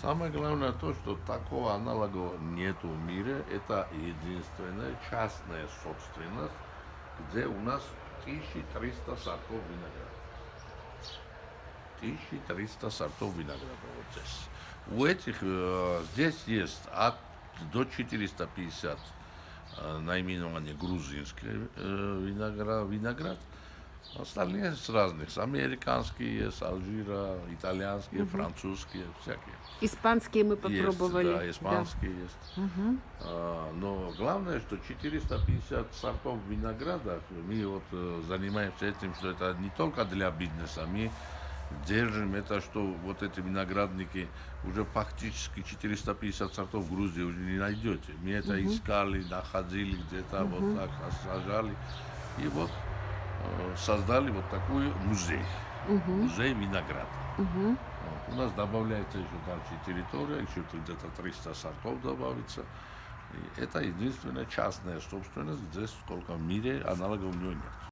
Самое главное то, что такого аналога нету в мире. Это единственная частная собственность, где у нас 1300 сортов винограда. 1300 сортов винограда вот здесь. У этих э, здесь есть от до 450 э, наименование грузинский э, виноград, виноград. Остальные с разных. Американские есть, Алжира, итальянские, французские, всякие. Испанские мы попробовали. Есть, да, испанские есть. Мгм. А, но главное, что 450 сортов винограда, мы вот э, занимаемся этим, что это не только для бизнеса, мы держим это, что вот эти виноградники уже фактически 450 сортов в Грузии уже не найдете. Мы это искали, находили где-то, вот так сажали. И вот создали вот такой музей. Музей винограда. Мгм. Вот. У нас добавляется еще дальше территория, еще где-то 300 сортов добавится. И это единственная частная собственность, здесь сколько в мире аналогов у нее нет.